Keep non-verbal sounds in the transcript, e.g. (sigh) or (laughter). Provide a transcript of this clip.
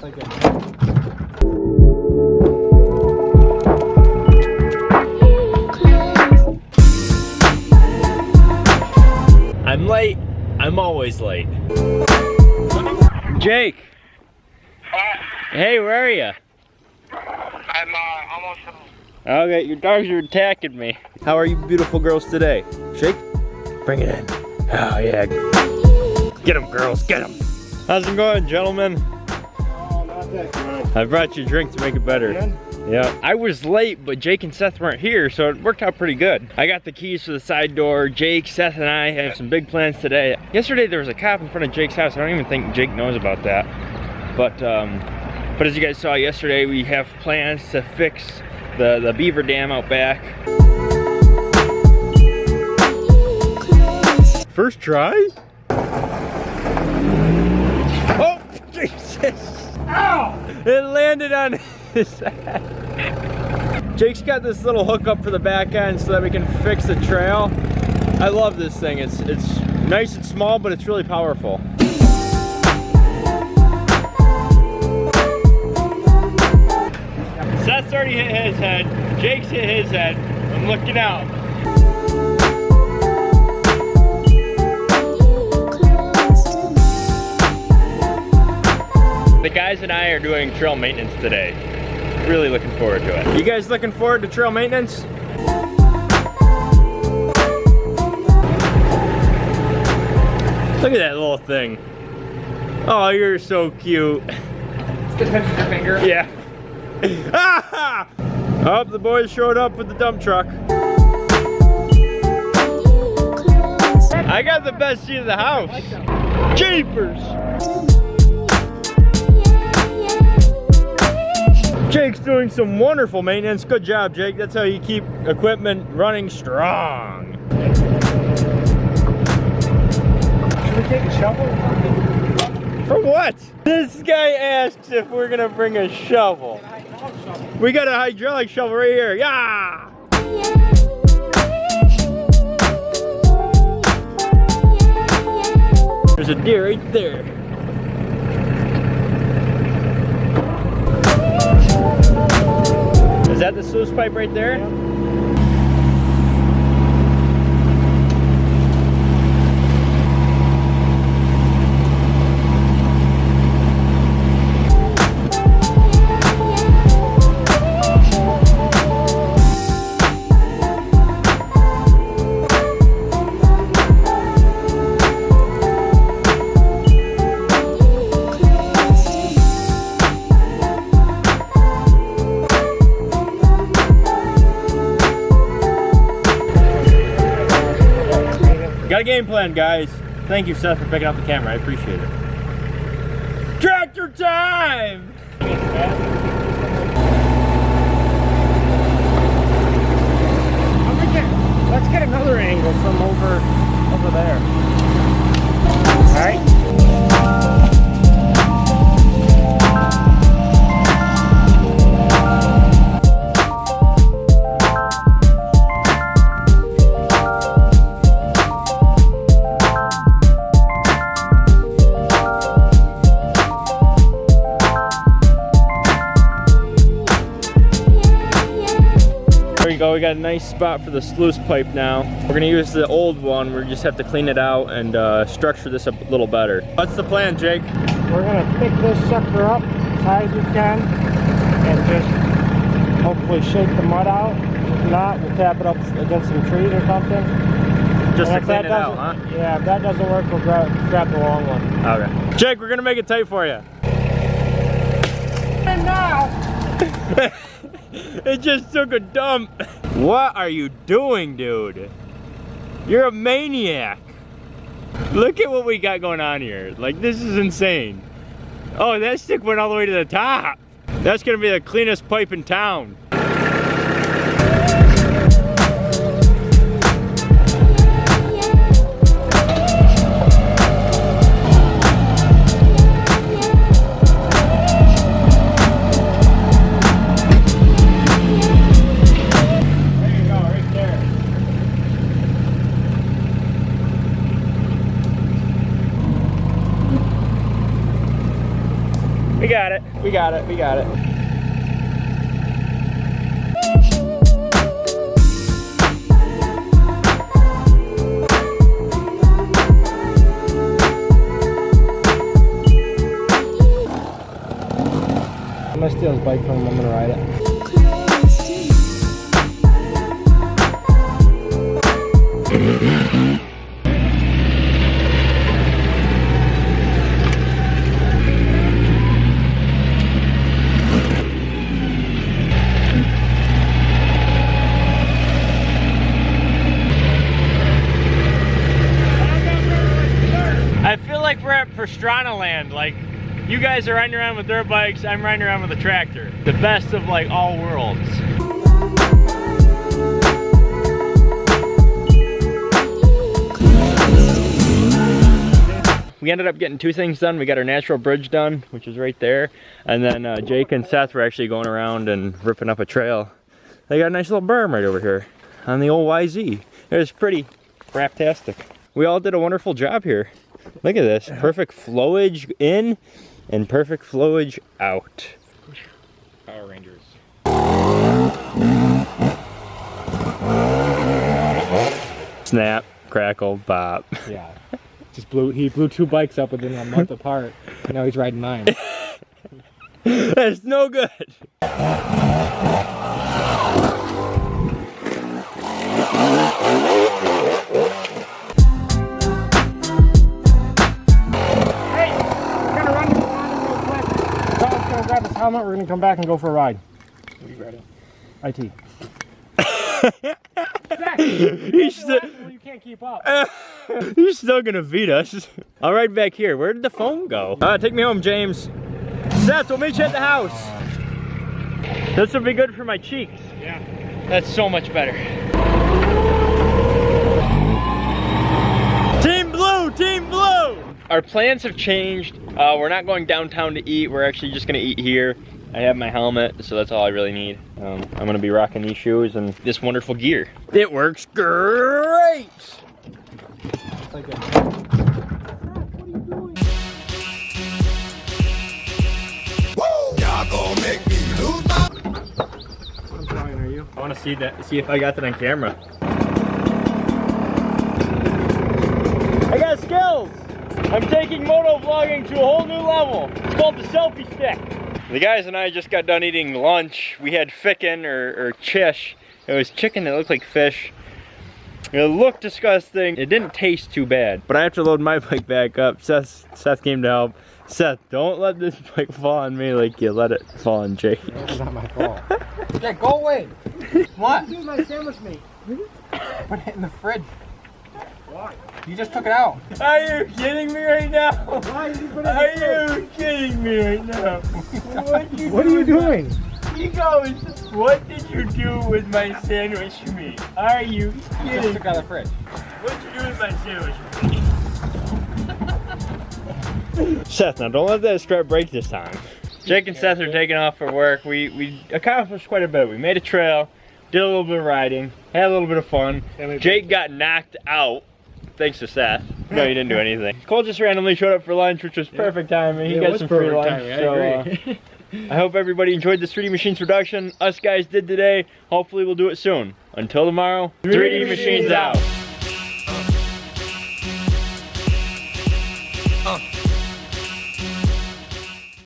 It's like a I'm late. I'm always late. Jake. Hey, where are you? I'm uh, almost. Okay, your dogs are attacking me. How are you beautiful girls today? Shake. Bring it in. Oh, yeah. Get them, girls. Get them. How's it going, gentlemen? I brought you a drink to make it better. Yeah, I was late, but Jake and Seth weren't here, so it worked out pretty good. I got the keys for the side door. Jake, Seth, and I have some big plans today. Yesterday there was a cop in front of Jake's house. I don't even think Jake knows about that. But um, but as you guys saw yesterday, we have plans to fix the, the beaver dam out back. First try? Oh, (laughs) Jesus! Ow! It landed on his (laughs) head. Jake's got this little hookup for the back end so that we can fix the trail. I love this thing. It's it's nice and small, but it's really powerful. Seth's already hit his head. Jake's hit his head. I'm looking out. Guys and I are doing trail maintenance today. Really looking forward to it. You guys looking forward to trail maintenance? Look at that little thing. Oh, you're so cute. Just mention your finger. Yeah. (laughs) ah! Oh, the boys showed up with the dump truck. I got the best seat in the house. Jeepers! Jake's doing some wonderful maintenance. Good job, Jake. That's how you keep equipment running strong. Should we take a shovel? For what? This guy asks if we're gonna bring a shovel. We got a hydraulic shovel right here. Yeah! There's a deer right there. Pipe right there? Got a game plan, guys. Thank you, Seth, for picking up the camera. I appreciate it. Tractor time! Let's get another angle from over over there. Alright? Go. We got a nice spot for the sluice pipe now. We're gonna use the old one. We just have to clean it out and uh, structure this a little better. What's the plan, Jake? We're gonna pick this sucker up as high as we can and just hopefully shake the mud out. If not, we'll tap it up against some trees or something. Just And to clean it out, huh? Yeah, if that doesn't work, we'll grab, grab the long one. Okay. Jake, we're gonna make it tight for you. And now, (laughs) (laughs) it just took a dump. What are you doing, dude? You're a maniac. Look at what we got going on here. Like, this is insane. Oh, that stick went all the way to the top. That's gonna be the cleanest pipe in town. We got got it. We got it. We got it. I'm gonna steal his bike from him. I'm gonna ride it. I (laughs) feel like we're at Pastrana land. Like, you guys are riding around with dirt bikes, I'm riding around with a tractor. The best of like all worlds. We ended up getting two things done. We got our natural bridge done, which is right there. And then uh, Jake and Seth were actually going around and ripping up a trail. They got a nice little berm right over here on the old YZ. It was pretty craptastic. We all did a wonderful job here. Look at this. Perfect flowage in and perfect flowage out. Power Rangers. Snap, crackle, pop. (laughs) Yeah. Just blew. He blew two bikes up within a month apart. And now he's riding mine. That's no good. Grab his helmet. We're gonna come back and go for a ride. What are you riding? IT. Zach, He's still, well, you can't keep up. (laughs) he's still gonna beat us. I'll ride back here. Where did the phone go? Uh, take me home, James. Seth, we'll meet you at the house. This will be good for my cheeks. Yeah. That's so much better. Team Blue, Team Blue! Our plans have changed. Uh, we're not going downtown to eat. We're actually just gonna eat here. I have my helmet, so that's all I really need. Um, I'm gonna be rocking these shoes and this wonderful gear. It works great! It's like a- Y'all gonna make me lose my What drawing are you? I wanna see that, see if I got that on camera. I got skills! I'm taking moto vlogging to a whole new level. It's called the selfie stick. The guys and I just got done eating lunch. We had ficken or, or chish. It was chicken that looked like fish. It looked disgusting. It didn't taste too bad. But I have to load my (laughs) bike back up. Seth, Seth came to help. Seth, don't let this (laughs) bike fall on me like you let it fall on Jake. It's not my fault. (laughs) Yeah, go away. What? Do my sandwich meat. Put it in the fridge. Why? You just took it out. Are you kidding me right now? Why did you put it Are in the you kidding me right now? What, fridge? What are you doing? He goes, what did you do with my sandwich meat? Are you You just took out of the fridge. What'd you do with my sandwich meat? (laughs) Seth, now don't let that strap break this time. Jake and Seth are taking off for work. We we accomplished quite a bit. We made a trail, did a little bit of riding, had a little bit of fun. Jake got knocked out. Thanks to Seth. No, he didn't do anything. Cole just randomly showed up for lunch, which was perfect timing. He Yeah, got some free lunch. timing. I so, agree. uh, I hope everybody enjoyed this 3D Machines production. Us guys did today. Hopefully we'll do it soon. Until tomorrow, 3D, 3D Machines Machines out.